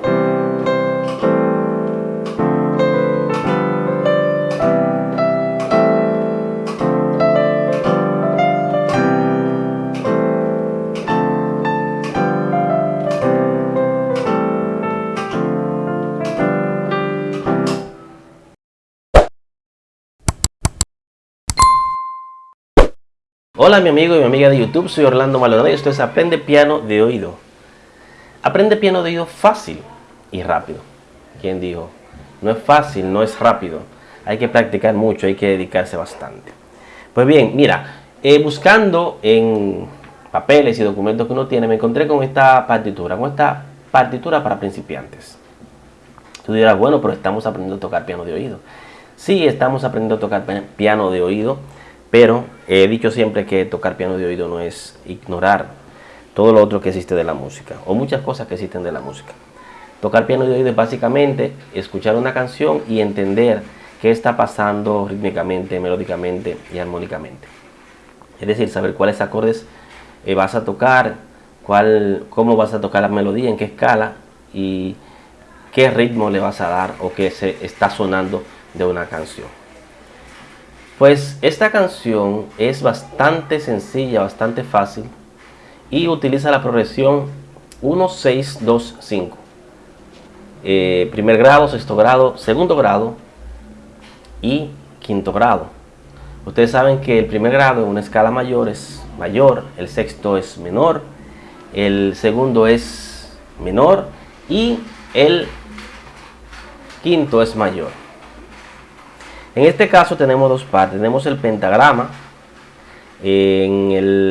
Hola mi amigo y mi amiga de YouTube, soy Orlando Maldonado y esto es Aprende Piano de Oído. Aprende piano de oído fácil y rápido. ¿Quién dijo? No es fácil, no es rápido. Hay que practicar mucho, hay que dedicarse bastante. Pues bien, mira, eh, buscando en papeles y documentos que uno tiene, me encontré con esta partitura, con esta partitura para principiantes. Tú dirás, bueno, pero estamos aprendiendo a tocar piano de oído. Sí, estamos aprendiendo a tocar piano de oído, pero he dicho siempre que tocar piano de oído no es ignorar todo lo otro que existe de la música, o muchas cosas que existen de la música. Tocar piano de oído es básicamente escuchar una canción y entender qué está pasando rítmicamente, melódicamente y armónicamente. Es decir, saber cuáles acordes eh, vas a tocar, cuál, cómo vas a tocar la melodía, en qué escala y qué ritmo le vas a dar o qué se está sonando de una canción. Pues esta canción es bastante sencilla, bastante fácil y utiliza la progresión 1, 6, 2, 5. primer grado, sexto grado, segundo grado y quinto grado. Ustedes saben que el primer grado en una escala mayor es mayor, el sexto es menor, el segundo es menor y el quinto es mayor. En este caso tenemos dos partes. Tenemos el pentagrama. En el,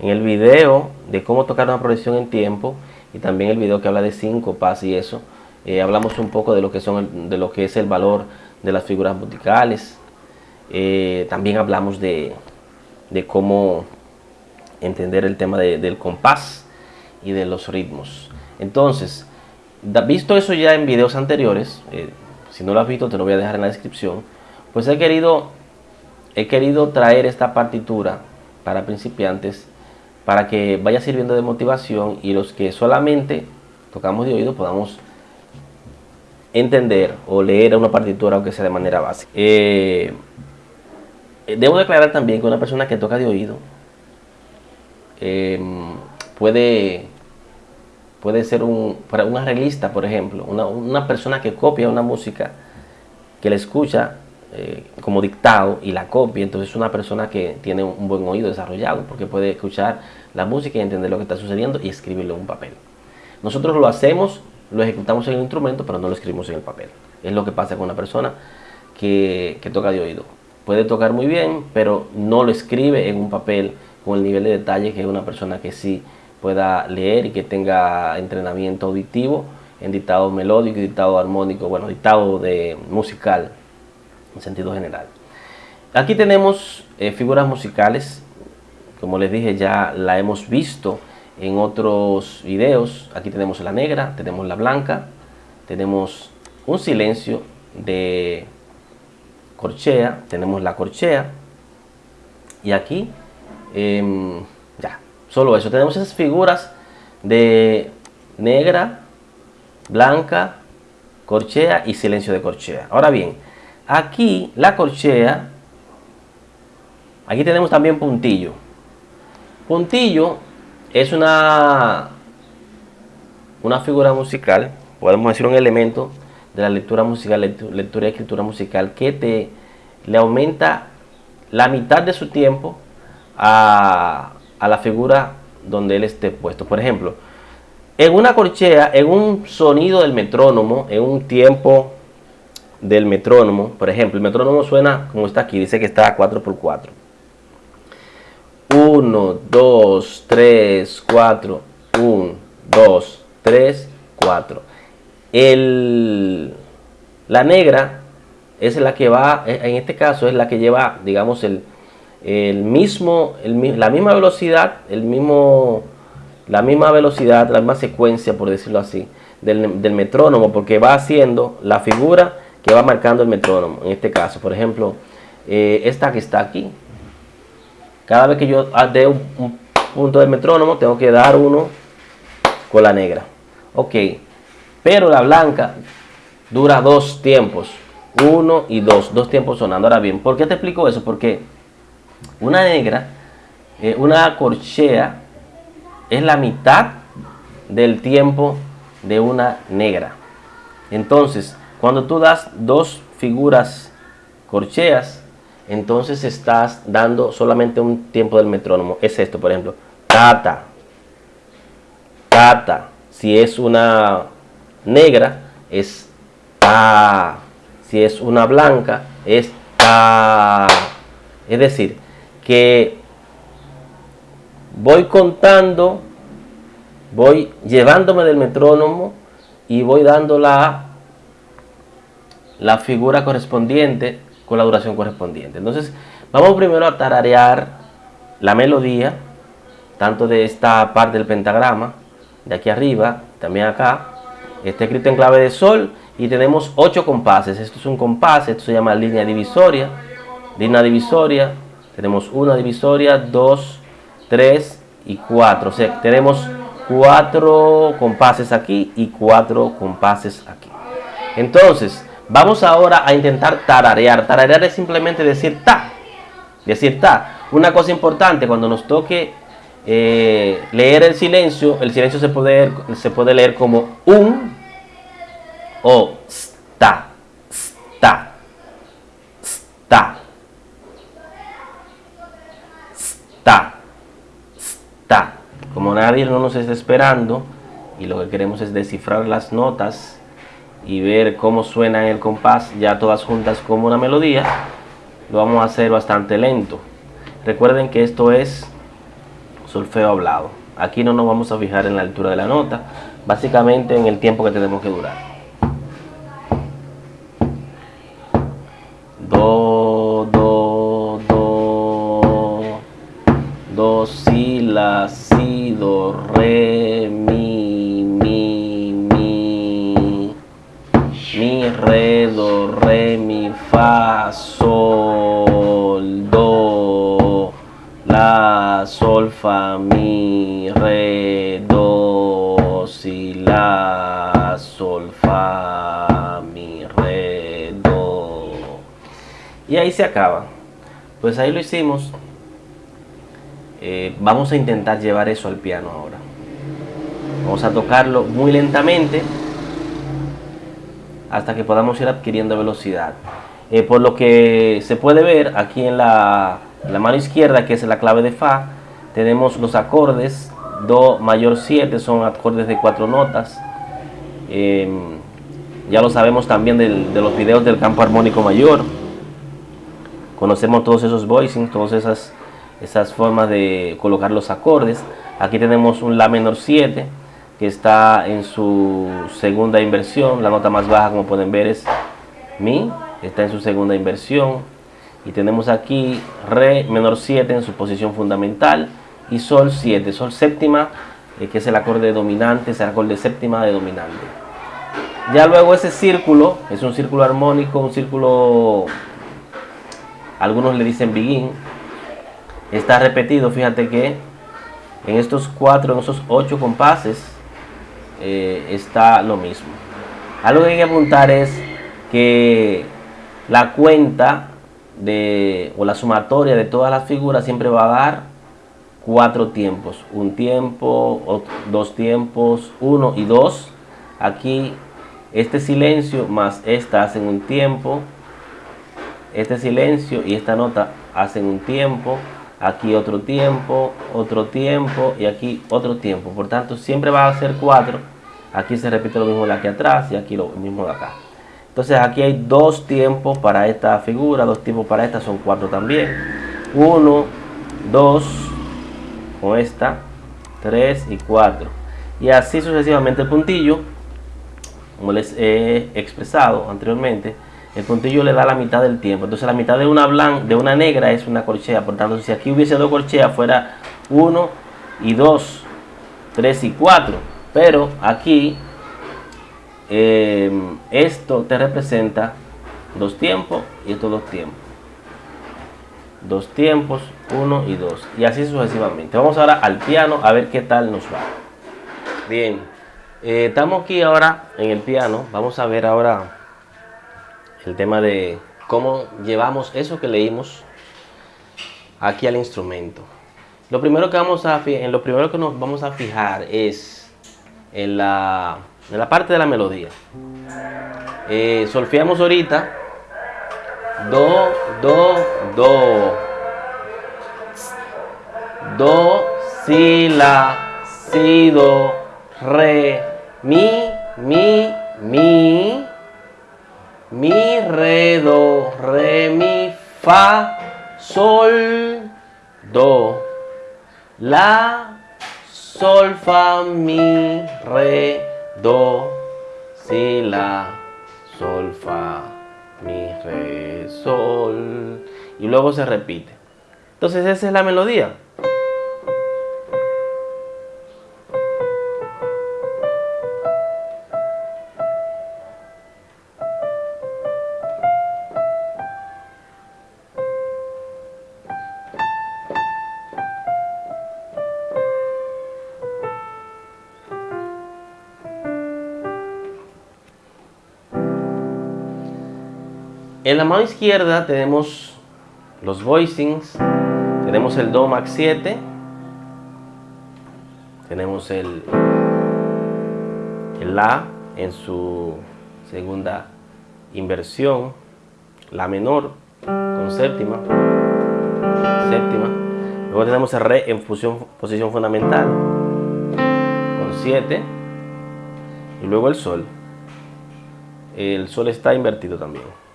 en el video de cómo tocar una progresión en tiempo y también el video que habla de síncopas y eso, eh, hablamos un poco de lo que son de lo que es el valor de las figuras musicales. Eh, también hablamos de, cómo entender el tema del compás y de los ritmos. Entonces, visto eso ya en videos anteriores, eh, si no lo has visto te lo voy a dejar en la descripción, pues he querido, he querido traer esta partitura para principiantes para que vaya sirviendo de motivación y los que solamente tocamos de oído podamos entender o leer una partitura aunque sea de manera básica. Eh, debo declarar también que una persona que toca de oído eh, puede puede ser un, un arreglista, por ejemplo, una, persona que copia una música, que la escucha eh, como dictado y la copia, entonces es una persona que tiene un buen oído desarrollado, porque puede escuchar la música y entender lo que está sucediendo y escribirlo en un papel. Nosotros lo hacemos, lo ejecutamos en el instrumento, pero no lo escribimos en el papel. Es lo que pasa con una persona que, toca de oído. Puede tocar muy bien, pero no lo escribe en un papel con el nivel de detalle que una persona que sí pueda leer y que tenga entrenamiento auditivo en dictado melódico dictado armónico, bueno, dictado de musical en sentido general. Aquí tenemos eh, figuras musicales, como les dije ya la hemos visto en otros videos. Aquí tenemos la negra, tenemos la blanca, tenemos un silencio de corchea, tenemos la corchea y aquí em, ya Solo eso. Tenemos esas figuras de negra, blanca, corchea y silencio de corchea. Ahora bien, aquí la corchea, aquí tenemos también puntillo. Puntillo es una, una figura musical, podemos decir un elemento de la lectura musical, lectura y escritura musical que te le aumenta la mitad de su tiempo a, a la figura donde él esté puesto. Por ejemplo, en una corchea, en un sonido del metrónomo, en un tiempo del metrónomo, por ejemplo, el metrónomo suena como está aquí, dice que está a 4x4. 1, 2, 3, 4, 1, 2, 3, 4. La negra es la que va, en este caso es la que lleva, digamos, el, el mismo, la misma velocidad, el mismo, la misma velocidad, la misma secuencia, por decirlo así, del, metrónomo, porque va haciendo la figura que va marcando el metrónomo. En este caso, por ejemplo, eh, esta que está aquí, cada vez que yo dé un, punto del metrónomo, tengo que dar uno con la negra. Ok, pero la blanca dura dos tiempos, uno y dos, dos tiempos sonando. Ahora bien, ¿por qué te explico eso? Porque una negra, eh, una corchea, es la mitad del tiempo de una negra. Entonces, cuando tú das dos figuras corcheas, entonces estás dando solamente un tiempo del metrónomo. Es esto, por ejemplo. Tata. Tata. Si es una negra, es ta. Si es una blanca, es ta. Es decir, que voy contando, voy llevándome del metrónomo y voy dando la, la figura correspondiente con la duración correspondiente. Entonces, vamos primero a tararear la melodía, tanto de esta parte del pentagrama, de aquí arriba, también acá. Está escrito en clave de sol y tenemos ocho compases. Esto es un compás, esto se llama línea divisoria. Línea divisoria, tenemos una divisoria, dos, tres y cuatro. O sea, tenemos cuatro compases aquí y cuatro compases aquí. Entonces, Vamos ahora a intentar tararear. Tararear es simplemente decir ta. Decir ta. Una cosa importante, cuando nos toque eh, leer el silencio, el silencio se puede, se puede leer como un o sta, sta, sta, sta, sta. Como nadie no nos está esperando y lo que queremos es descifrar las notas y ver cómo suena en el compás ya todas juntas como una melodía, lo vamos a hacer bastante lento. Recuerden que esto es solfeo hablado. Aquí no nos vamos a fijar en la altura de la nota, básicamente en el tiempo que tenemos que durar. Do, do, do, do, si, la, si, do, re, re, do, re, mi, fa, sol, do, la, sol, fa, mi, re, do, si, la, sol, fa, mi, re, do. Y ahí se acaba. Pues ahí lo hicimos. Eh, vamos a intentar llevar eso al piano ahora. Vamos a tocarlo muy lentamente hasta que podamos ir adquiriendo velocidad. Eh, por lo que se puede ver aquí en la, mano izquierda, que es la clave de Fa, tenemos los acordes Do mayor 7, son acordes de cuatro notas. Em, ya lo sabemos también de los videos del campo armónico mayor. Conocemos todos esos voicings, todas esas, esas formas de colocar los acordes. Aquí tenemos un La menor 7, que está en su segunda inversión. La nota más baja, como pueden ver, es Mi. Está en su segunda inversión. Y tenemos aquí Re menor 7 en su posición fundamental. Y Sol 7. Sol séptima, eh, que es el acorde dominante, es el acorde séptima de dominante. Ya luego ese círculo, es un círculo armónico, un círculo, algunos le dicen begin, está repetido, fíjate que en estos cuatro, en esos ocho compases, eh, está lo mismo. Algo que hay que apuntar es que la cuenta de, o la sumatoria de todas las figuras siempre va a dar cuatro tiempos. Un tiempo, dos tiempos, uno y dos. Aquí este silencio más esta hacen un tiempo. Este silencio y esta nota hacen un tiempo aquí otro tiempo, otro tiempo y aquí otro tiempo. Por tanto, siempre va a ser 4. Aquí se repite lo mismo de aquí atrás y aquí lo mismo de acá. Entonces aquí hay dos tiempos para esta figura, dos tiempos para esta, son cuatro también. 1, 2, con esta, 3 y 4. Y así sucesivamente el puntillo, como les he expresado anteriormente, el puntillo le da la mitad del tiempo. Entonces la mitad de una blanca, de una negra es una corchea. Por tanto, si aquí hubiese dos corcheas, fuera 1 y 2, 3 y 4. Pero aquí eh, esto te representa dos tiempos y estos dos tiempos. Dos tiempos, 1 y 2. Y así sucesivamente. Vamos ahora al piano a ver qué tal nos va. Bien. Eh, estamos aquí ahora en el piano. Vamos a ver ahora el tema de cómo llevamos eso que leímos aquí al instrumento. Lo primero que vamos a en lo primero que nos vamos a fijar es en la, en la parte de la melodía. Eh, solfeamos ahorita do, do, do, do, si, la, si, do, re, mi, mi, mi, mi, re, do, re, mi, fa, sol, do, la, sol, fa, mi, re, do, si, la, sol, fa, mi, re, sol. Y luego se repite. Entonces esa es la melodía. En la mano izquierda tenemos los voicings, tenemos el Do Max 7, tenemos el, el La en su segunda inversión, La menor con séptima, séptima, luego tenemos el Re en posición fundamental con 7 y luego el Sol. El Sol está invertido también.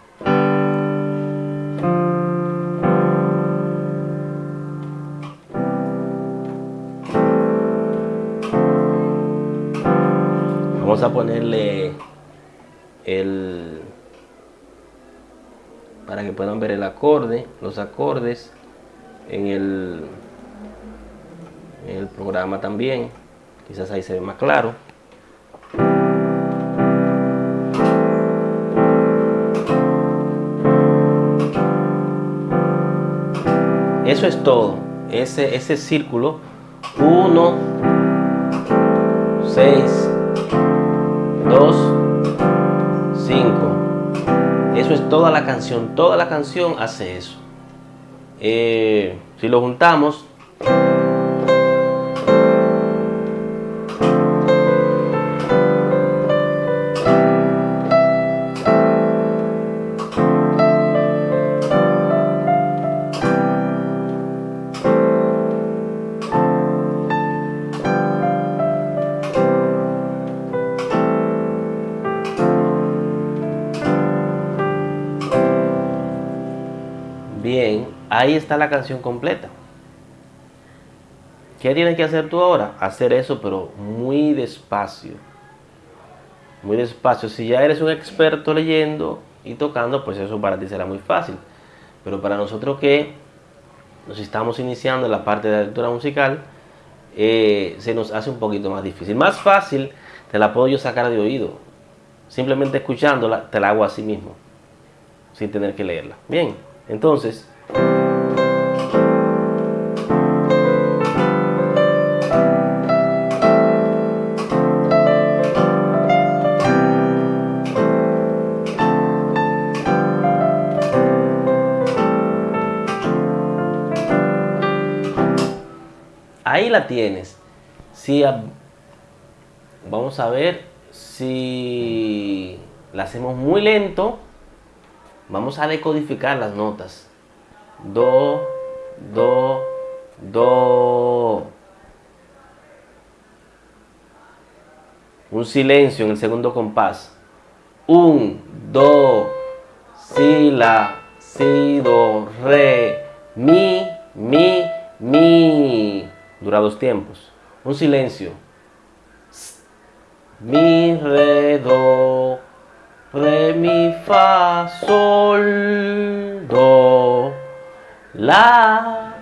Vamos a ponerle el para que puedan ver el acorde, los acordes en el, en el programa también. Quizás ahí se ve más claro. Eso es todo. Ese, ese círculo. 1, 6, 2, 5. Eso es toda la canción. Toda la canción hace eso. Eh, si lo juntamos, ahí está la canción completa. ¿Qué tienes que hacer tú ahora? Hacer eso, pero muy despacio. Muy despacio. Si ya eres un experto leyendo y tocando, pues eso para ti será muy fácil. Pero para nosotros que nos estamos iniciando en la parte de la lectura musical, eh, se nos hace un poquito más difícil. Más fácil te la puedo yo sacar de oído. Simplemente escuchándola, te la hago así mismo. Sin tener que leerla. Bien. Entonces, ahí la tienes. Si vamos a ver si la hacemos muy lento, Vamos a decodificar las notas. Do, do, do. Un silencio en el segundo compás. Un, do, si, la, si, do, re, mi, mi, mi. Dura dos tiempos. Un silencio. Mi, re, do, re, mi, fa, sol, do, la,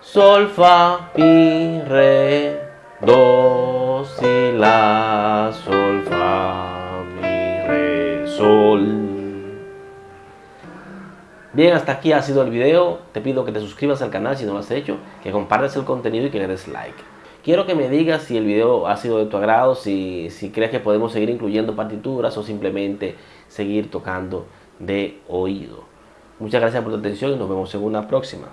sol, fa, mi, re, do, si, la, sol, fa, mi, re, sol. Bien, hasta aquí ha sido el video. Te pido que te suscribas al canal si no lo has hecho, que compartas el contenido y que le des like. Quiero que me digas si el video ha sido de tu agrado, si, si crees que podemos seguir incluyendo partituras o simplemente seguir tocando de oído. Muchas gracias por tu atención y nos vemos en una próxima.